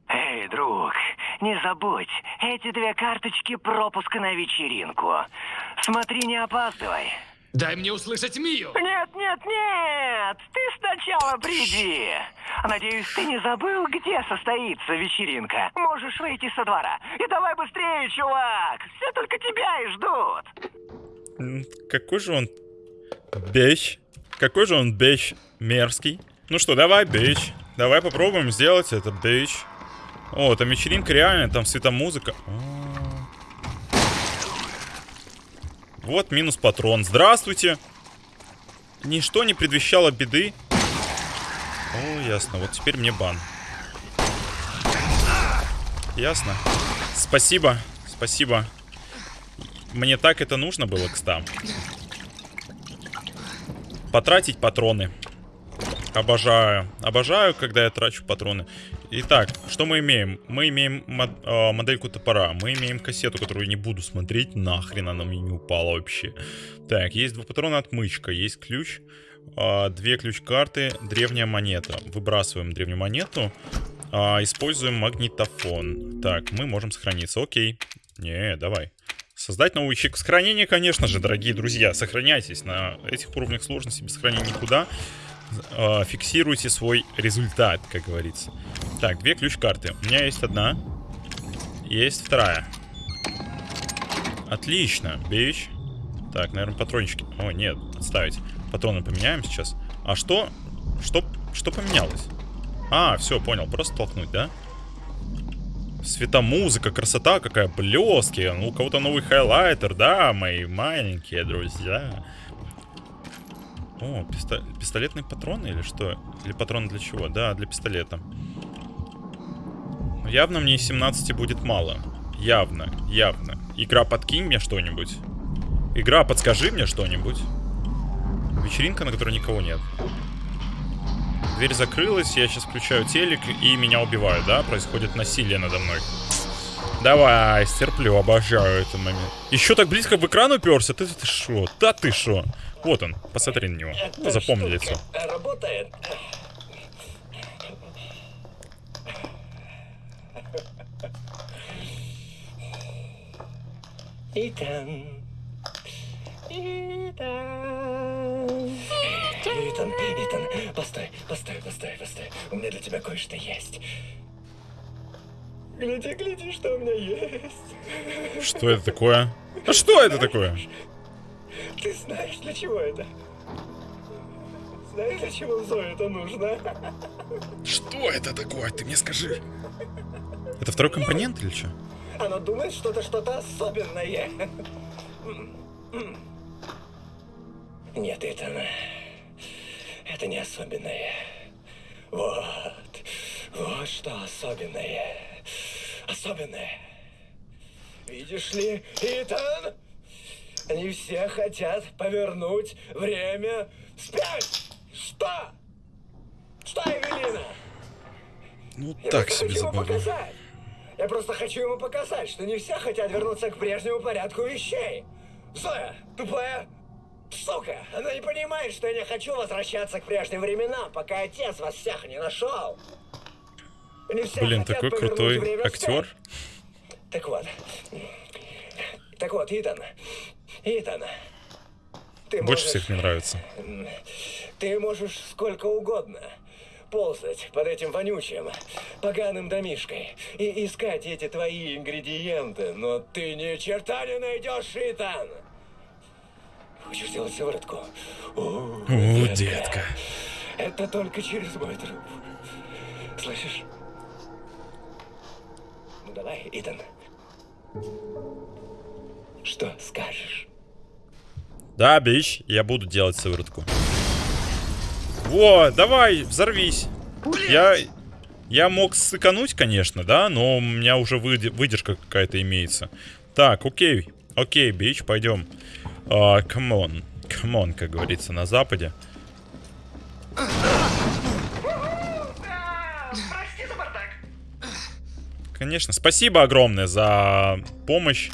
Эй, друг, не забудь, эти две карточки пропуска на вечеринку. Смотри, не опаздывай. Дай мне услышать Мию! Нет, нет, нет! Ты сначала приди! Надеюсь, ты не забыл, где состоится вечеринка. Можешь выйти со двора. И давай быстрее, чувак! Все только тебя и ждут! Какой же он бещ? Какой же он бещ мерзкий? Ну что, давай, бич. Давай попробуем сделать это, бич. О, там вечеринка реально, там светомузыка. О, Вот минус патрон. Здравствуйте. Ничто не предвещало беды. О, ясно. Вот теперь мне бан. Ясно. Спасибо. Спасибо. Мне так это нужно было, кстати. Потратить патроны. Обожаю. Обожаю, когда я трачу патроны. Итак, что мы имеем? Мы имеем мод, э, модельку топора. Мы имеем кассету, которую не буду смотреть. Нахрен она мне не упала вообще. Так, есть два патрона отмычка. Есть ключ. Э, две ключ-карты. Древняя монета. Выбрасываем древнюю монету. Э, используем магнитофон. Так, мы можем сохраниться. Окей. Не, давай. Создать новый ячейку сохранения, конечно же, дорогие друзья. Сохраняйтесь на этих уровнях сложности без сохранения никуда э, фиксируйте свой результат, как говорится. Так, две ключ-карты. У меня есть одна. Есть вторая. Отлично, бич. Так, наверное, патрончики. О, нет, отставить. Патроны поменяем сейчас. А что? Что, что поменялось? А, все, понял. Просто толкнуть, да? Светомузыка, красота какая, блески. Ну, у кого-то новый хайлайтер, да, мои маленькие друзья. О, писто... пистолетные патроны или что? Или патроны для чего? Да, для пистолета. Но явно мне 17 будет мало. Явно, явно. Игра, подкинь мне что-нибудь. Игра, подскажи мне что-нибудь. Вечеринка, на которой никого нет. Дверь закрылась, я сейчас включаю телек, и меня убивают, да? Происходит насилие надо мной. Давай, стерплю, обожаю этот момент. Еще так близко в экран уперся? Ты, ты шо? Да ты шо? Вот он, посмотри на него. Это Запомни лицо. Работает. Итан. Итан. Итан, Итан, постой, постой, постой, постой. У меня для тебя кое-что есть. Гляди, гляди, что у меня есть. Что это такое? А что это такое? Ты знаешь, для чего это? Знаешь, для чего Зое это нужно? Что это такое? Ты мне скажи. Это второй компонент или что? Она думает, что это что-то особенное. Нет, Итан. Это не особенное. Вот. Вот что особенное. Особенное. Видишь ли, Итан? Они все хотят повернуть время вспять. Что? Что, Эвелина? Ну, Я так себе забавно. Я просто хочу ему показать, что не все хотят вернуться к прежнему порядку вещей. Зоя, тупая сука, она не понимает, что я не хочу возвращаться к прежним временам, пока отец вас всех не нашел. Они все Блин, такой крутой актер. Так вот. Так вот, Итан. Итан. Ты Больше можешь- всех мне нравится. ты можешь сколько угодно ползать под этим вонючим, поганым домишкой и искать эти твои ингредиенты, но ты ни черта не найдешь, Итан! Хочешь сделать сыворотку? О, О, детка. Это только через мой труп. Слышишь? Ну давай, Итан. Что скажешь? Да, bitch, я буду делать сыворотку. Во, давай, взорвись. Я, я мог сыкануть, конечно, да, но у меня уже выде- выдержка какая-то имеется. Так, окей, окей, bitch, пойдем. Come on, come on, как говорится на западе. Прости за бардак. Конечно, спасибо огромное за помощь.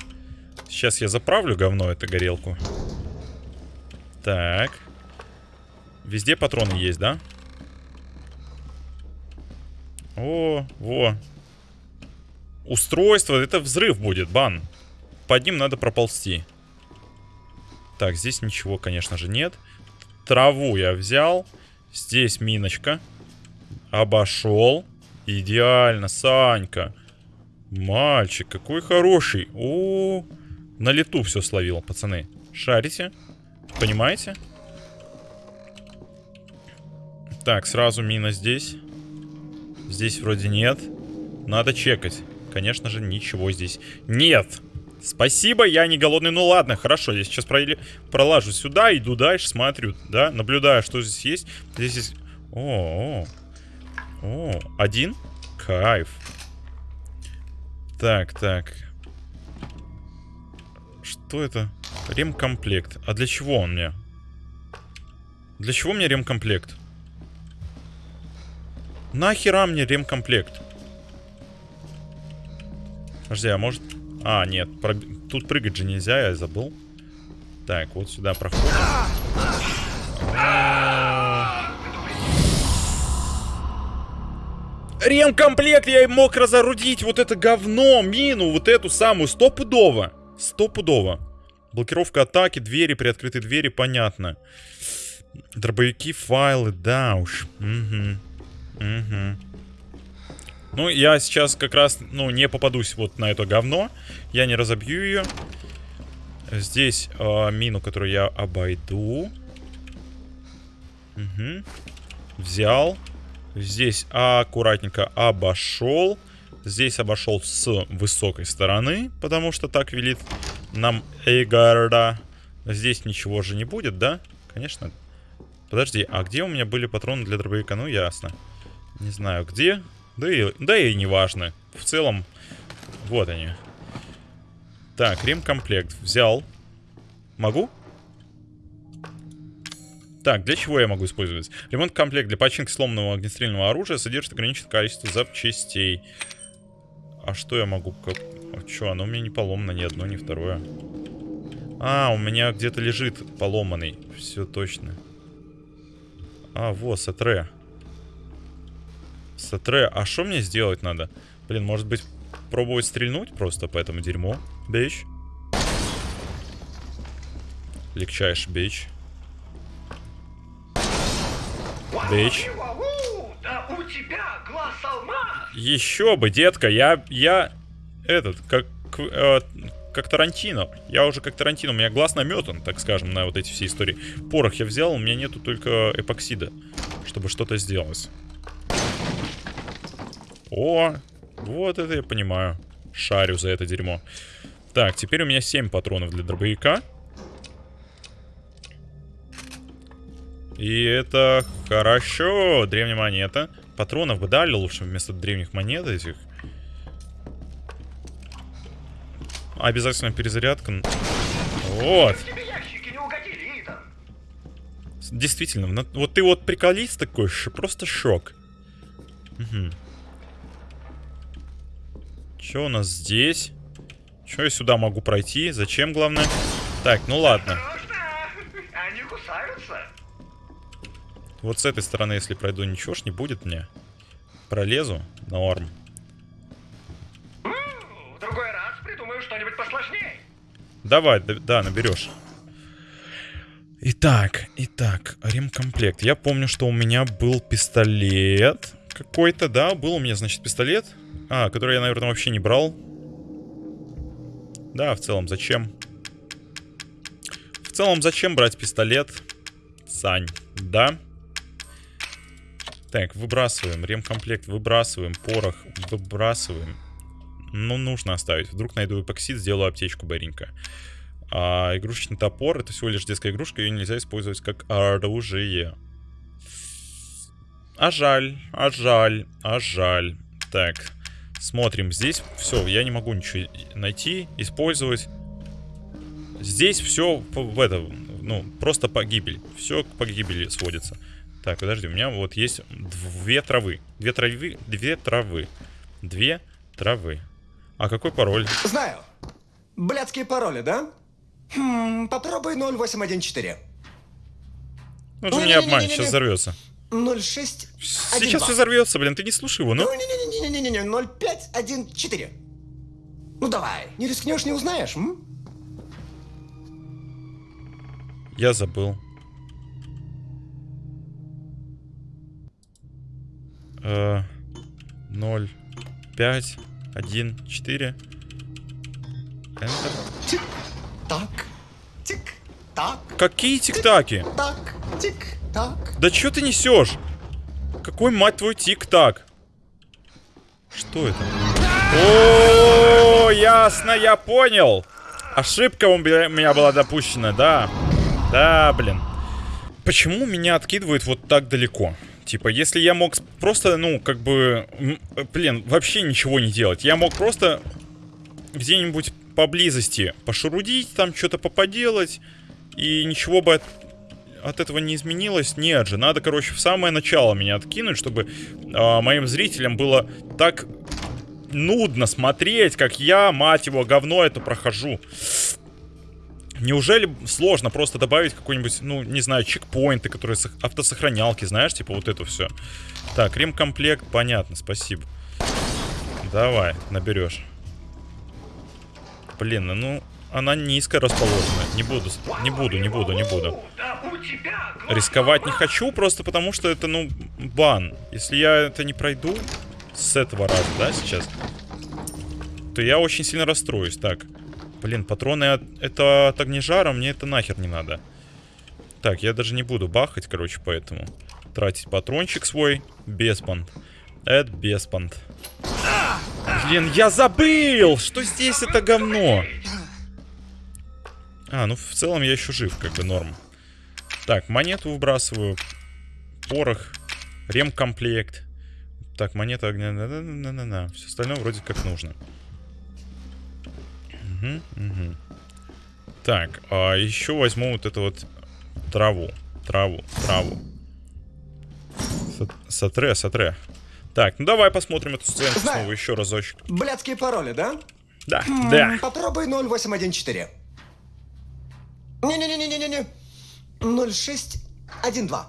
Сейчас я заправлю говно эту горелку. Так. Везде патроны есть, да? О, во. Устройство, это взрыв будет, бан. Под ним надо проползти. Так, здесь ничего, конечно же, нет. Траву я взял. Здесь миночка. Обошел. Идеально, Санька. Мальчик, какой хороший. О, на лету все словил, пацаны. Шарите? Понимаете? Так, сразу мина здесь. Здесь вроде нет. Надо чекать. Конечно же, ничего здесь нет. Спасибо, я не голодный. Ну ладно, хорошо. Я сейчас проле- пролажу сюда, иду дальше, смотрю, да, наблюдаю, что здесь есть. Здесь есть... О, о, о, один? Кайф. Так, так. Что это? Ремкомплект. А для чего он мне? Для чего мне ремкомплект? Нахера мне ремкомплект? Подожди, а может... А, нет, проб- тут прыгать же нельзя, я забыл. Так, вот сюда проходим. Ремкомплект я мог разорудить вот это говно, мину, вот эту самую, стопудово. Стопудово. Блокировка атаки, двери, приоткрытые двери, понятно. Дробовики, файлы, да уж. Угу. Угу. Ну, я сейчас как раз, ну, не попадусь вот на это говно. Я не разобью ее. Здесь э, мину, которую я обойду. Угу. Взял. Здесь аккуратненько обошел. Здесь обошел с высокой стороны, потому что так велит нам Эйгарда. Здесь ничего же не будет, да? Конечно. Подожди, а где у меня были патроны для дробовика? Ну, ясно. Не знаю, где. Да и, да и не важно. В целом, вот они. Так, ремкомплект взял. Могу? Так, для чего я могу использовать? Ремонт-комплект для починки сломанного огнестрельного оружия содержит ограниченное количество запчастей. А что я могу? Как... А что, оно у меня не поломано ни одно, ни второе. А, у меня где-то лежит поломанный. Все точно. А, вот, сатре. Сатре. А что мне сделать надо? Блин, может быть, пробовать стрельнуть просто по этому дерьму? Бич. Легчайший бич. Бич. Еще бы, детка, я, я, этот, как, э, как Тарантино. Я уже как Тарантино, у меня глаз наметан, так скажем, на вот эти все истории. Порох я взял, у меня нету только эпоксида, чтобы что-то сделать. О, вот это я понимаю. Шарю за это дерьмо. Так, теперь у меня 7 патронов для дробовика. И это хорошо. Древняя монета. Патронов бы дали лучше вместо древних монет этих. Обязательно перезарядка. Вот. Действительно, вот ты вот приколист такой, просто шок. Угу. Что у нас здесь? Что я сюда могу пройти? Зачем, главное? Так, ну ладно. Они кусаются. Вот с этой стороны, если пройду, ничего ж не будет мне. Пролезу. Норм. В другой раз придумаю что-нибудь посложнее. Давай, да, да, наберешь. Итак, итак, ремкомплект. Я помню, что у меня был пистолет какой-то, да? Был у меня, значит, пистолет. А, который я, наверное, вообще не брал. Да, в целом, зачем? В целом, зачем брать пистолет? Сань, да? Так, выбрасываем. Ремкомплект выбрасываем. Порох выбрасываем. Ну, нужно оставить. Вдруг найду эпоксид, сделаю аптечку быренько. А игрушечный топор это всего лишь детская игрушка, ее нельзя использовать как оружие. А жаль, а жаль, а жаль. Так, смотрим. Здесь все, я не могу ничего найти, использовать. Здесь все в это, ну, просто погибель. Все к погибели сводится. Так, подожди, у меня вот есть две травы. Две травы, две травы. Две травы. А какой пароль? Знаю. Блядские пароли, да? Хм, попробуй 0814. Ну, же меня обманет, сейчас взорвется. 06 Сейчас все взорвется, блин, ты не слушай его, ну. Ну, не-не-не-не-не-не, 0514. Ну давай, не рискнешь, не узнаешь, м? Я забыл. Э, Ноль, пять, один, четыре. Enter. Тик, так, тик, так, Какие тик-таки? так, тик, так. Да что ты несешь? Какой, мать твой, тик-так? Что это? О, ясно, я понял. Ошибка у меня у меня была допущена, да. Да, блин. Почему меня откидывает вот так далеко? Типа, если я мог просто, ну, как бы, э, блин, вообще ничего не делать. Я мог просто где-нибудь поблизости пошурудить, там что-то поподелать, и ничего бы от, от этого не изменилось. Нет же, надо, короче, в самое начало меня откинуть, чтобы а, моим зрителям было так нудно смотреть, как я, мать его, говно это прохожу. Неужели сложно просто добавить какой-нибудь, ну, не знаю, чекпоинты, которые сох- автосохранялки, знаешь, типа вот это все. Так, ремкомплект, понятно, спасибо. Давай, наберешь. Блин, ну, она низко расположена. Не буду, не буду, не буду, не буду. Рисковать не хочу, просто потому что это, ну, бан. Если я это не пройду с этого раза, да, сейчас, то я очень сильно расстроюсь. Так, блин, патроны от, это от огнежара, мне это нахер не надо. Так, я даже не буду бахать, короче, поэтому тратить патрончик свой без пант. Это без пант. Блин, я забыл, что здесь это говно. А, ну в целом я еще жив, как бы норм. Так, монету выбрасываю. Порох. Ремкомплект. Так, монета огня. Все остальное вроде как нужно. Мгм, мгм. Так, а еще возьму вот эту вот траву. Траву, траву. Сат- Сатре, сатре. Так, ну давай посмотрим эту сценку Знаю. снова еще разочек. Блядские пароли, да? Да, М, да. Попробуй 0814. Не-не-не-не-не-не. 0612.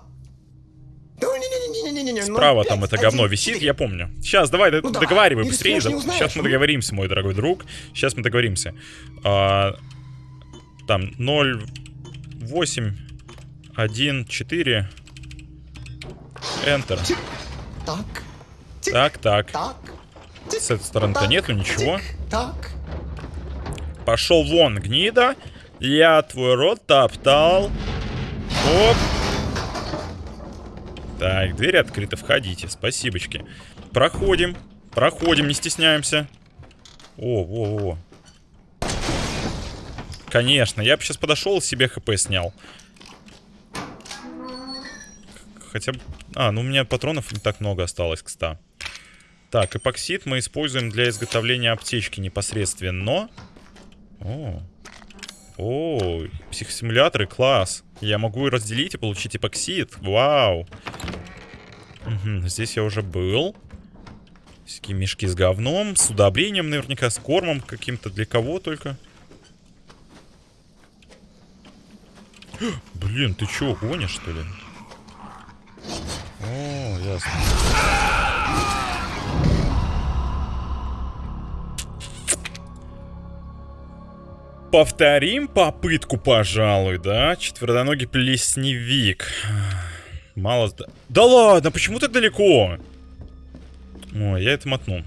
Да не-не-не-не-не-не. Справа там это говно 0514. висит, я помню. Сейчас, давай, Ну договаривай быстрее. Сейчас мы ну. договоримся, мой дорогой друг. Сейчас мы договоримся. А, там 0, 8, 1, 4. Enter. Так, Так, так. так, С этой стороны-то нету ничего. Так. Пошел вон, гнида. Я твой рот топтал. Оп. Так, дверь открыта, входите. Спасибочки. Проходим. Проходим, не стесняемся. О, во, во. Конечно, я бы сейчас подошел себе хп снял. Хотя бы... А, ну у меня патронов не так много осталось, кстати. Так, эпоксид мы используем для изготовления аптечки непосредственно. О, о, психосимуляторы, класс. Я могу разделить и получить эпоксид. Вау. Мгм, здесь я уже был. Всякие мешки с говном, с удобрением наверняка, с кормом каким-то. Для кого только? Блин, ты чё, гонишь, что ли? О, ясно. Повторим попытку, пожалуй, да? Четвероногий плесневик. Мало... Да ладно, почему так далеко? Ой, я это мотну.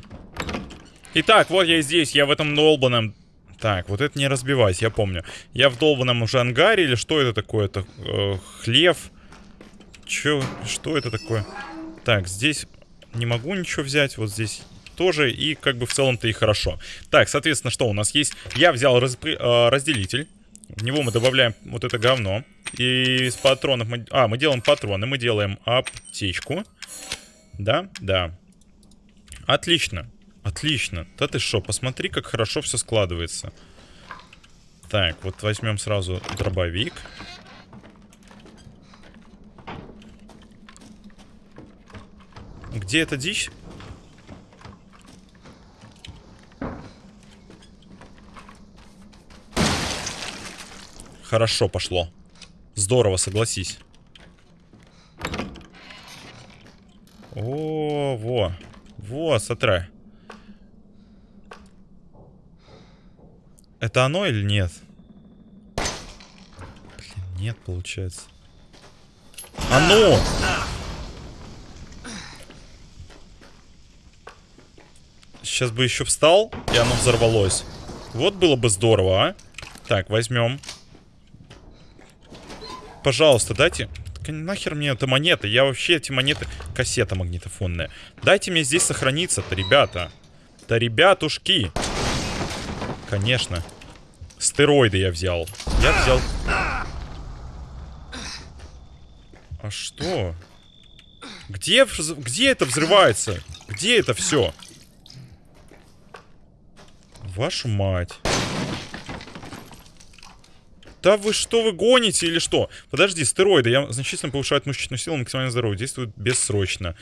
Итак, вот я здесь, я в этом долбанном... Так, вот это не разбивайся, я помню. Я в долбанном уже ангаре, или что это такое? Это э, хлев? Чё, что это такое? Так, здесь не могу ничего взять, вот здесь тоже, и как бы в целом-то и хорошо. Так, соответственно, что у нас есть? Я взял распри- э, разделитель, в него мы добавляем вот это говно, и из патронов мы... А, мы делаем патроны, мы делаем аптечку. Да, да. Отлично, отлично. Да ты что, посмотри, как хорошо все складывается. Так, вот возьмем сразу дробовик. Где эта дичь? Хорошо пошло. Здорово, согласись. О, во. Во, смотри. Это оно или нет? Блин, нет, получается. Оно! Сейчас бы еще встал, и оно взорвалось. Вот было бы здорово, а? Так, возьмем. Пожалуйста, дайте... Нахер мне эта монета? Я вообще эти монеты... Кассета магнитофонная. Дайте мне здесь сохраниться-то, ребята. Да ребятушки. Конечно. Стероиды я взял. Я взял... А что? Где, где это взрывается? Где это все? Вашу мать. Да вы что, вы гоните или что? Подожди, стероиды. Я значительно повышают мышечную силу, максимальное здоровье. Действуют бессрочно.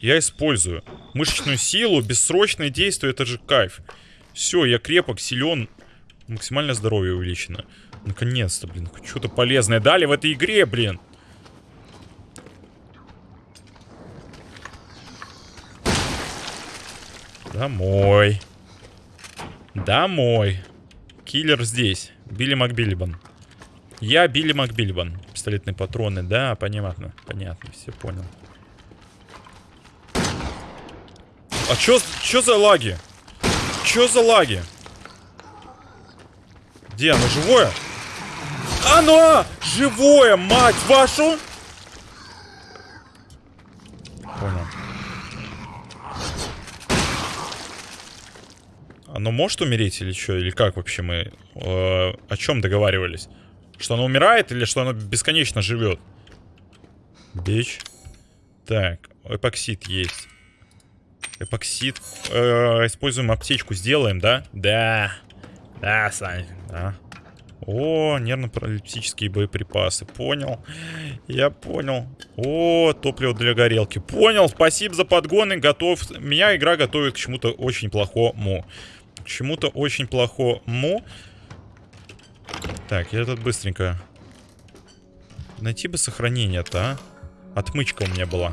Я использую. Мышечную силу, бессрочное действие, это же кайф. Все, я крепок, силен. Максимальное здоровье увеличено. Наконец-то, блин, что-то полезное дали в этой игре, блин. Домой. Домой. Киллер здесь. Билли Макбиллибан. Я Билли Макбиллибан. Пистолетные патроны, да, понятно. Понятно, все понял. А чё, чё за лаги? Чё за лаги? Где оно, живое? Оно! Живое, мать вашу! Понял. Оно может умереть или что? Или как вообще мы э, о чем договаривались? Что оно умирает или что оно бесконечно живет? Бич. Так, эпоксид есть. Эпоксид. Э, используем аптечку, сделаем, да? Да. Да, Сань, да. О, нервно-паралитические боеприпасы. Понял. Я понял. О, топливо для горелки. Понял. Спасибо за подгоны. Готов. Меня игра готовит к чему-то очень плохому. К чему-то очень плохому. Так, я тут быстренько. Найти бы сохранение-то, а? Отмычка у меня была.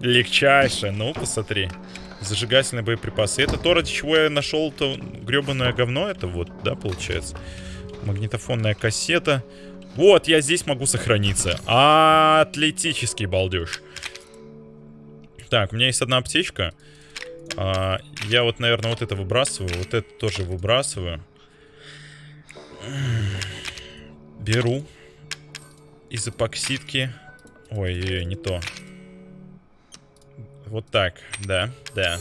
Легчайшая. Ну, посмотри. Зажигательные боеприпасы. Это то, ради чего я нашел то гребаное говно. Это вот, да, получается. Магнитофонная кассета. Вот, я здесь могу сохраниться. Атлетический балдеж. Так, у меня есть одна аптечка. А, я вот, наверное, вот это выбрасываю. Вот это тоже выбрасываю. Беру. Из эпоксидки. Ой, не то. Вот так, да, да.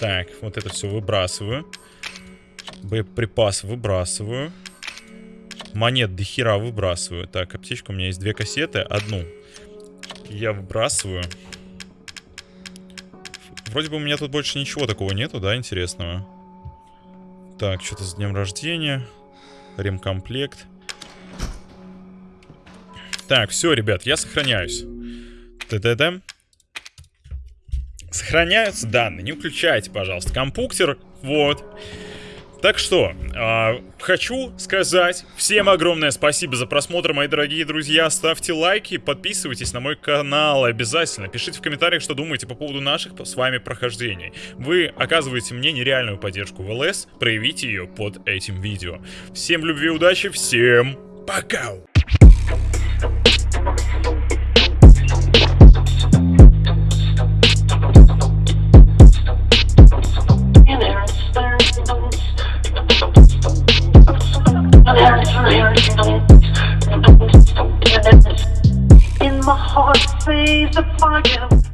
Так, вот это все выбрасываю. Боеприпас выбрасываю. Монет до хера выбрасываю. Так, аптечка у меня есть две кассеты. Одну я выбрасываю. Вроде бы у меня тут больше ничего такого нету, да, интересного. Так, что-то с днем рождения. Ремкомплект. Так, все, ребят, я сохраняюсь. Т-т-т. Сохраняются данные, не включайте, пожалуйста, компьютер. Вот. Так что, э, хочу сказать всем огромное спасибо за просмотр, мои дорогие друзья. Ставьте лайки, подписывайтесь на мой канал обязательно. Пишите в комментариях, что думаете по поводу наших с вами прохождений. Вы оказываете мне нереальную поддержку в ЛС, проявите ее под этим видео. Всем любви, удачи, всем пока! In my heart, say the fire.